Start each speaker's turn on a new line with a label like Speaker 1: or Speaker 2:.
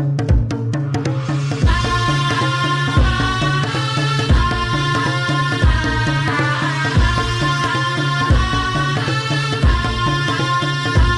Speaker 1: you